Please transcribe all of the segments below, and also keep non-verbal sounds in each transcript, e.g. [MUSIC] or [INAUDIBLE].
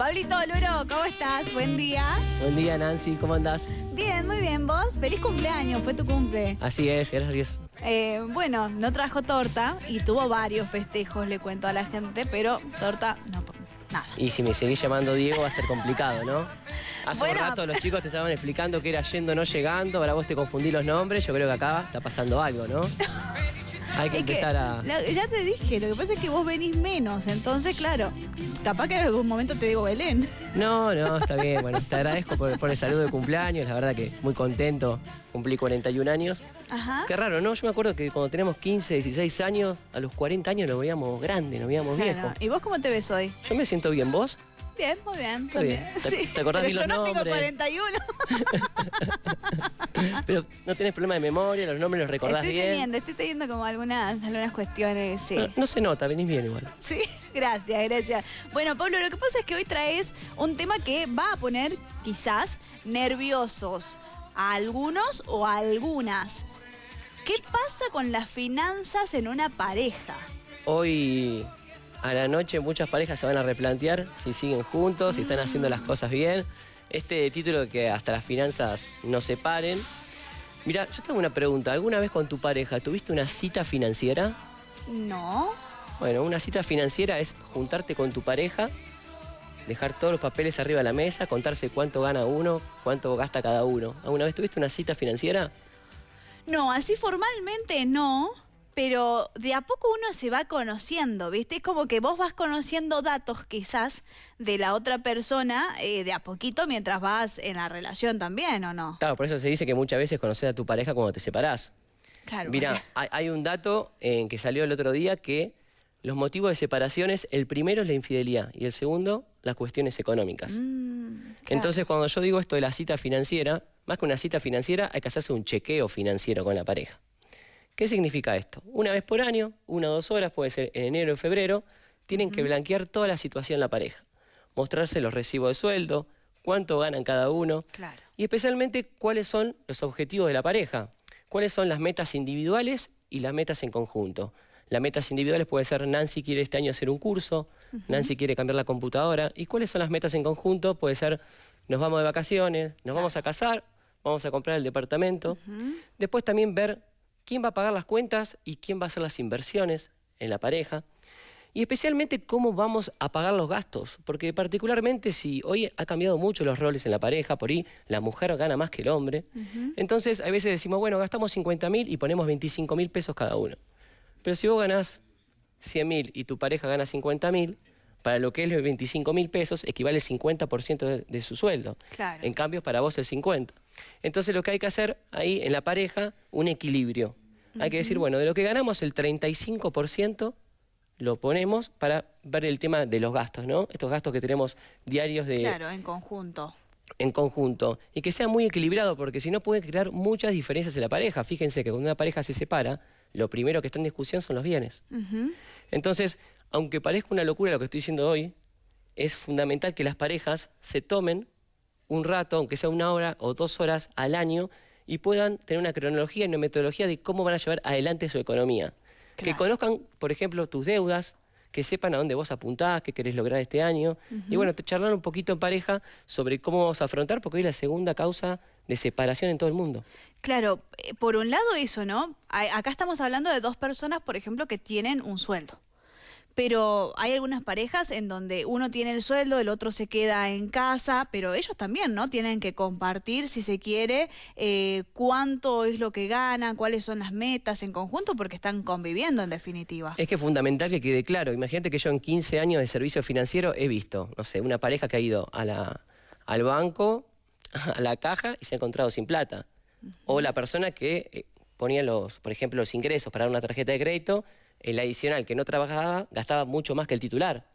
Pablito Oloro, ¿cómo estás? Buen día. Buen día, Nancy, ¿cómo andás? Bien, muy bien. ¿Vos? Feliz cumpleaños, fue tu cumple. Así es, gracias. Eh, bueno, no trajo torta y tuvo varios festejos, le cuento a la gente, pero torta no, nada. Y si me seguís llamando Diego va a ser complicado, ¿no? [LAUGHS] Hace un rato los chicos te estaban explicando que era yendo, no llegando, ahora vos te confundí los nombres, yo creo que acá está pasando algo, ¿no? [LAUGHS] Hay que empezar a... ya te dije, lo que pasa es que vos venís menos, entonces claro, capaz que en algún momento te digo Belén. No, no, está bien, bueno, te agradezco por, el saludo de cumpleaños, la verdad que muy contento, cumplí 41 años. Ajá. Qué raro, ¿no? Yo me acuerdo que cuando teníamos 15, 16 años, a los 40 años nos veíamos grandes, nos veíamos viejos. ¿Y vos cómo te ves hoy? Yo me siento bien, ¿vos? Bien, muy bien. Está bien. ¿Te, [LAUGHS] acordás de los yo no tengo 41. [LAUGHS] [LAUGHS] Pero no tienes problema de memoria, los nombres los recordás estoy bien. Teniendo, estoy teniendo como algunas, algunas cuestiones, sí. No, se nota, venís bien igual. Sí, [LAUGHS] gracias, gracias. Bueno, Pablo, lo que pasa es que hoy traes un tema que va a poner, quizás, nerviosos a algunos o a algunas. ¿Qué pasa con las finanzas en una pareja? Hoy a la noche muchas parejas se van a replantear si siguen juntos, si están haciendo las cosas bien. Este título que hasta las finanzas no se paren. Mira, yo tengo una pregunta. ¿Alguna vez con tu pareja tuviste una cita financiera? No. Bueno, una cita financiera es juntarte con tu pareja, dejar todos los papeles arriba de la mesa, contarse cuánto gana uno, cuánto gasta cada uno. ¿Alguna vez tuviste una cita financiera? No, así formalmente no pero de a poco uno se va conociendo, ¿viste? Es como que vos vas conociendo datos quizás de la otra persona eh, de a poquito mientras vas en la relación también, ¿o no? Claro, por eso se dice que muchas veces conoces a tu pareja cuando te separás. Claro. Mira, hay, un dato en que salió el otro día que los motivos de separaciones, el primero es la infidelidad y el segundo, las cuestiones económicas. Mm, Entonces, cuando yo digo esto de la cita financiera, más que una cita financiera, hay que hacerse un chequeo financiero con la pareja. ¿Qué significa esto? Una vez por año, una o dos horas, puede ser en enero o febrero, tienen que blanquear toda la situación de la pareja. Mostrarse los recibos de sueldo, cuánto ganan cada uno. Y especialmente cuáles son los objetivos de la pareja. Cuáles son las metas individuales y las metas en conjunto. Las metas individuales puede ser Nancy quiere este año hacer un curso, Nancy quiere cambiar la computadora. ¿Y cuáles son las metas en conjunto? Puede ser nos vamos de vacaciones, nos vamos a casar, vamos a comprar el departamento. Después también ver quién va a pagar las cuentas y quién va a hacer las inversiones en la pareja. Y especialmente cómo vamos a pagar los gastos, porque particularmente si hoy ha cambiado mucho los roles en la pareja, por ahí la mujer gana más que el hombre, entonces a veces decimos, bueno, gastamos 50 mil y ponemos 25 mil pesos cada uno. Pero si vos ganás 100 mil y tu pareja gana 50 mil, para lo que es los 25 mil pesos equivale el 50% de, su sueldo. En cambio, para vos el 50%. Entonces lo que hay que hacer ahí en la pareja, un equilibrio. Hay que decir, bueno, de lo que ganamos el 35% lo ponemos para ver el tema de los gastos, ¿no? Estos gastos que tenemos diarios de... Claro, en conjunto. En conjunto. Y que sea muy equilibrado, porque si no puede crear muchas diferencias en la pareja. Fíjense que cuando una pareja se separa, lo primero que está en discusión son los bienes. Entonces, aunque parezca una locura lo que estoy diciendo hoy, es fundamental que las parejas se tomen un rato, aunque sea una hora o dos horas al año, y puedan tener una cronología y una metodología de cómo van a llevar adelante su economía. Que conozcan, por ejemplo, tus deudas, que sepan a dónde vos apuntás, qué querés lograr este año. Y bueno, te charlar un poquito en pareja sobre cómo vamos a afrontar, porque hoy es la segunda causa de separación en todo el mundo. Claro, eh, por un lado eso, ¿no? Acá estamos hablando de dos personas, por ejemplo, que tienen un sueldo pero hay algunas parejas en donde uno tiene el sueldo, el otro se queda en casa, pero ellos también, ¿no? Tienen que compartir, si se quiere, eh, cuánto es lo que ganan, cuáles son las metas en conjunto, porque están conviviendo en definitiva. Es que es fundamental que quede claro. Imagínate que yo en 15 años de servicio financiero he visto, no sé, una pareja que ha ido a la, al banco, [LAUGHS] a la caja y se ha encontrado sin plata. O la persona que eh, ponía los, por ejemplo, los ingresos para dar una tarjeta de crédito el adicional que no trabajaba gastaba mucho más que el titular.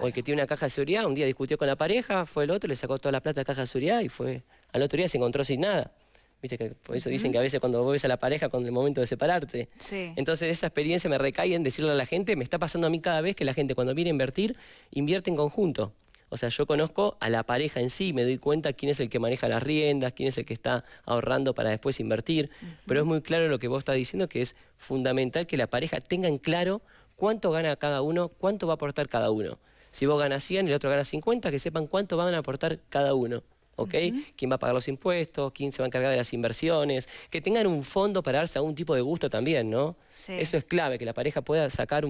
O el que tiene una caja de seguridad, un día discutió con la pareja, fue el otro, le sacó toda la plata de caja de seguridad y fue al otro día se encontró sin nada. Viste que por eso dicen que a veces cuando vos ves a la pareja con el momento de separarte. Entonces esa experiencia me recae en decirle a la gente, me está pasando a mí cada vez que la gente cuando viene a invertir, invierte en conjunto. O sea, yo conozco a la pareja en sí, me doy cuenta quién es el que maneja las riendas, quién es el que está ahorrando para después invertir. Pero es muy claro lo que vos estás diciendo, que es fundamental que la pareja tenga en claro cuánto gana cada uno, cuánto va a aportar cada uno. Si vos ganas 100 y el otro gana 50, que sepan cuánto van a aportar cada uno. ¿ok? ¿Quién va a pagar los impuestos? ¿Quién se va a encargar de las inversiones? Que tengan un fondo para darse algún tipo de gusto también, ¿no? Eso es clave, que la pareja pueda sacar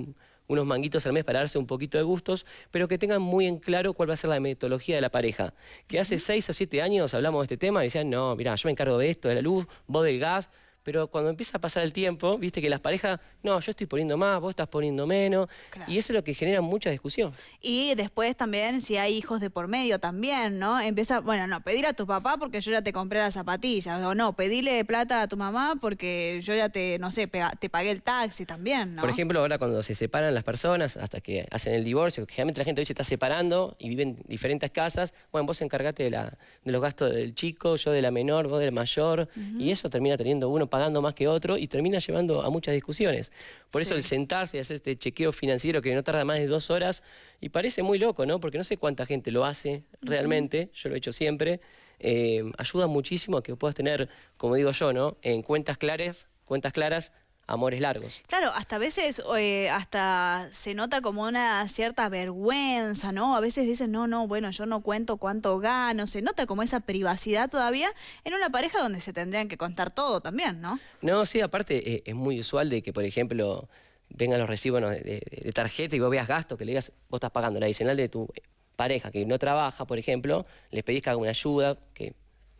unos manguitos al mes para darse un poquito de gustos, pero que tengan muy en claro cuál va a ser la metodología de la pareja. Que hace seis o siete años hablamos de este tema y decían, no, mira, yo me encargo de esto, de la luz, vos del gas, pero cuando empieza a pasar el tiempo, viste que las parejas, no, yo estoy poniendo más, vos estás poniendo menos, y eso es lo que genera mucha discusión. Y después también, si hay hijos de por medio también, ¿no? Empieza, bueno, no, pedir a tu papá porque yo ya te compré las zapatillas, o no, pedirle plata a tu mamá porque yo ya te, no sé, te pagué el taxi también, ¿no? Por ejemplo, ahora cuando se separan las personas, hasta que hacen el divorcio, generalmente la gente hoy se está separando y viven en diferentes casas, bueno, vos encargate de, la, de los gastos del chico, yo de la menor, vos del mayor, y eso termina teniendo uno pagando más que otro y termina llevando a muchas discusiones. Por eso el sentarse y hacer este chequeo financiero que no tarda más de dos horas y parece muy loco, ¿no? Porque no sé cuánta gente lo hace realmente, yo lo he hecho siempre, eh, ayuda muchísimo a que puedas tener, como digo yo, ¿no? En cuentas claras, cuentas claras amores largos. Claro, hasta a veces eh, hasta se nota como una cierta vergüenza, ¿no? A veces dicen, no, no, bueno, yo no cuento cuánto gano, se nota como esa privacidad todavía en una pareja donde se tendrían que contar todo también, ¿no? No, sí, aparte eh, es muy usual de que, por ejemplo, vengan los recibos de, tarjeta y vos veas gastos, que le digas, vos estás pagando la adicional de tu pareja que no trabaja, por ejemplo, les pedís que haga una ayuda, que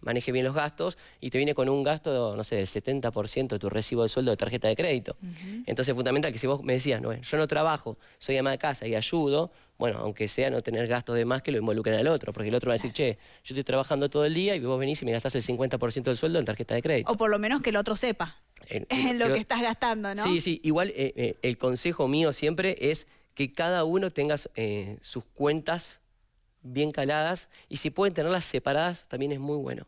maneje bien los gastos y te viene con un gasto, no sé, del 70% de tu recibo de sueldo de tarjeta de crédito. Entonces es fundamental que si vos me decías, no, yo no trabajo, soy ama de casa y ayudo, bueno, aunque sea no tener gastos de más que lo involucren al otro, porque el otro va a decir, che, yo estoy trabajando todo el día y vos venís y me gastás el 50% del sueldo en tarjeta de crédito. O por lo menos que el otro sepa en [LAUGHS] lo que estás gastando, ¿no? Sí, sí, igual eh, eh, el consejo mío siempre es que cada uno tenga eh, sus cuentas bien caladas y si pueden tenerlas separadas también es muy bueno.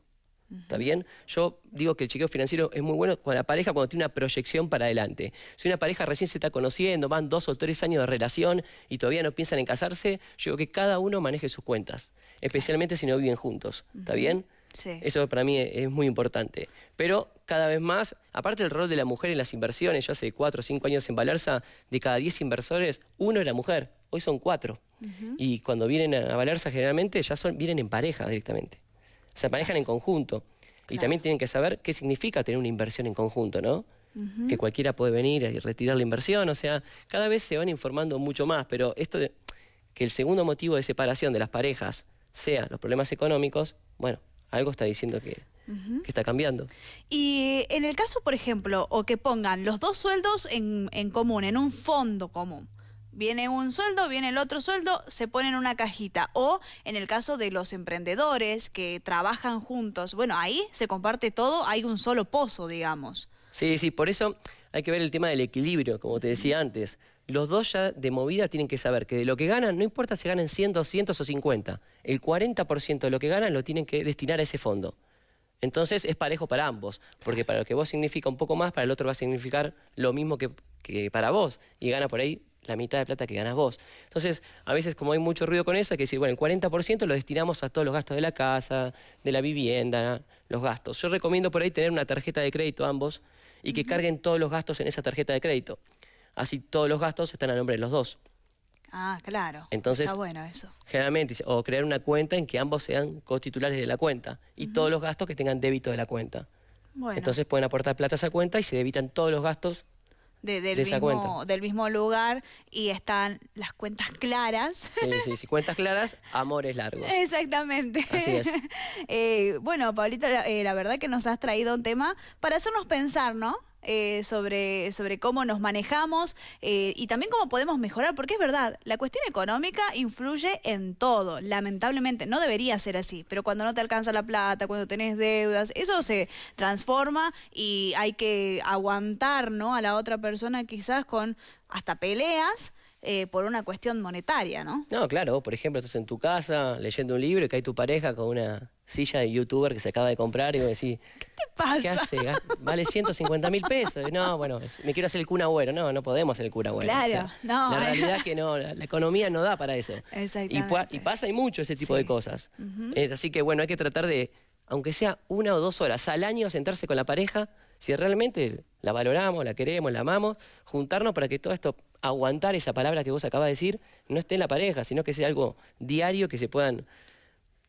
¿Está bien? Yo digo que el chequeo financiero es muy bueno con la pareja cuando tiene una proyección para adelante. Si una pareja recién se está conociendo, van dos o tres años de relación y todavía no piensan en casarse, yo digo que cada uno maneje sus cuentas, especialmente si no viven juntos. ¿Está bien? Sí. Eso para mí es muy importante. Pero cada vez más, aparte del rol de la mujer en las inversiones, yo hace cuatro o cinco años en Balarza, de cada diez inversores, uno era mujer, hoy son cuatro. Y cuando vienen a Balarza generalmente ya son, vienen en pareja directamente se manejan en conjunto. Y también tienen que saber qué significa tener una inversión en conjunto, ¿no? Que cualquiera puede venir y retirar la inversión, o sea, cada vez se van informando mucho más, pero esto de que el segundo motivo de separación de las parejas sea los problemas económicos, bueno, algo está diciendo que, que está cambiando. Y en el caso, por ejemplo, o que pongan los dos sueldos en, en común, en un fondo común, Viene un sueldo, viene el otro sueldo, se pone en una cajita. O en el caso de los emprendedores que trabajan juntos, bueno, ahí se comparte todo, hay un solo pozo, digamos. Sí, sí, por eso hay que ver el tema del equilibrio, como te decía antes. Los dos ya de movida tienen que saber que de lo que ganan, no importa si ganan 100, 200 o 50, el 40% de lo que ganan lo tienen que destinar a ese fondo. Entonces es parejo para ambos, porque para lo que vos significa un poco más, para el otro va a significar lo mismo que, que para vos, y gana por ahí la mitad de plata que ganas vos. Entonces, a veces como hay mucho ruido con eso, hay que decir, bueno, el 40% lo destinamos a todos los gastos de la casa, de la vivienda, los gastos. Yo recomiendo por ahí tener una tarjeta de crédito ambos y que carguen todos los gastos en esa tarjeta de crédito. Así todos los gastos están a nombre de los dos. Ah, claro. Entonces, Está bueno eso. Generalmente, o crear una cuenta en que ambos sean cotitulares de la cuenta y todos los gastos que tengan débito de la cuenta. Bueno. Entonces pueden aportar plata a esa cuenta y se debitan todos los gastos del, mismo, del mismo lugar y están las cuentas claras. Sí, sí, sí, cuentas claras, amores largos. Exactamente. Así es. [LAUGHS] Eh, bueno, Pablito, eh, la verdad que nos has traído un tema para hacernos pensar, ¿no? Eh, sobre, sobre cómo nos manejamos eh, y también cómo podemos mejorar, porque es verdad, la cuestión económica influye en todo, lamentablemente, no debería ser así, pero cuando no te alcanza la plata, cuando tenés deudas, eso se transforma y hay que aguantar ¿no? a la otra persona quizás con hasta peleas. Eh, por una cuestión monetaria, ¿no? No, claro, por ejemplo, estás en tu casa leyendo un libro y cae tu pareja con una silla de youtuber que se acaba de comprar y vos decís, ¿qué te pasa? ¿Qué hace? Vale 150 mil pesos. No, bueno, me quiero hacer el cuna bueno. No, no podemos hacer el cuna bueno. Claro, no. La realidad es que no, la, economía no da para eso. Exactamente. Y, pasa y mucho ese tipo de cosas. así que bueno, hay que tratar de, aunque sea una o dos horas al año, sentarse con la pareja, si realmente la valoramos, la queremos, la amamos, juntarnos para que todo esto aguantar esa palabra que vos acabas de decir, no esté en la pareja, sino que sea algo diario que se puedan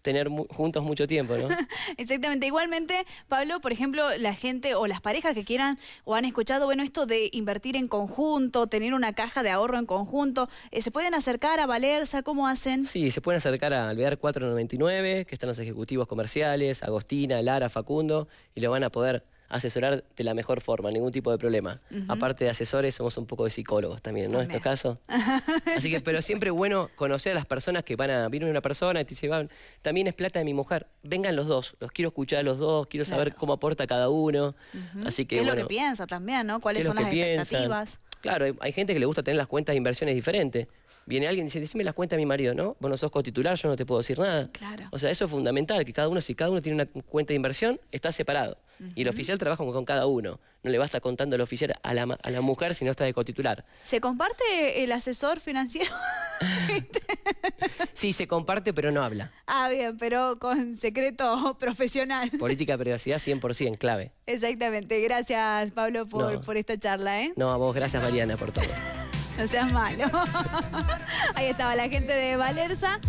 tener juntos mucho tiempo, ¿no? [LAUGHS] Exactamente. Igualmente, Pablo, por ejemplo, la gente o las parejas que quieran o han escuchado, bueno, esto de invertir en conjunto, tener una caja de ahorro en conjunto, eh, ¿se pueden acercar a Valerza? ¿Cómo hacen? Sí, se pueden acercar a Alvear 499, que están los ejecutivos comerciales, Agostina, Lara, Facundo, y lo van a poder asesorar de la mejor forma, ningún tipo de problema. Aparte de asesores, somos un poco de psicólogos también, ¿no? En estos casos. [LAUGHS] Así que, pero siempre bueno conocer a las personas que van a, viene una persona y te dice, también es plata de mi mujer, vengan los dos, los quiero escuchar a los dos, quiero saber cómo aporta cada uno. Así que, ¿Qué es lo que piensa también, no? ¿Cuáles son las expectativas? Claro, hay gente que le gusta tener las cuentas de inversiones diferentes viene alguien y dice, decime las cuentas de mi marido, ¿no? Vos no sos cotitular, yo no te puedo decir nada. Claro. O sea, eso es fundamental, que cada uno, si cada uno tiene una cuenta de inversión, está separado. Y el oficial trabaja con cada uno. No le basta contando el oficial a la, a la mujer si no está de cotitular. ¿Se comparte el asesor financiero? [LAUGHS] sí, se comparte, pero no habla. Ah, bien, pero con secreto [LAUGHS] profesional. Política de privacidad 100%, clave. Exactamente. Gracias, Pablo, por, por esta charla. ¿eh? No, a vos, gracias, Mariana, por todo. [LAUGHS] No seas malo. Ahí estaba la gente de Valerza.